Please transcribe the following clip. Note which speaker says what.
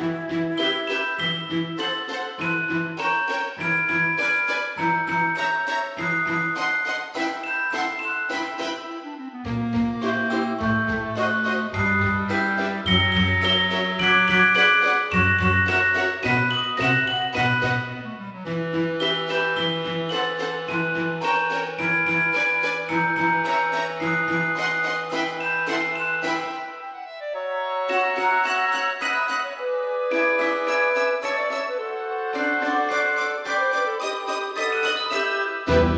Speaker 1: Música thank you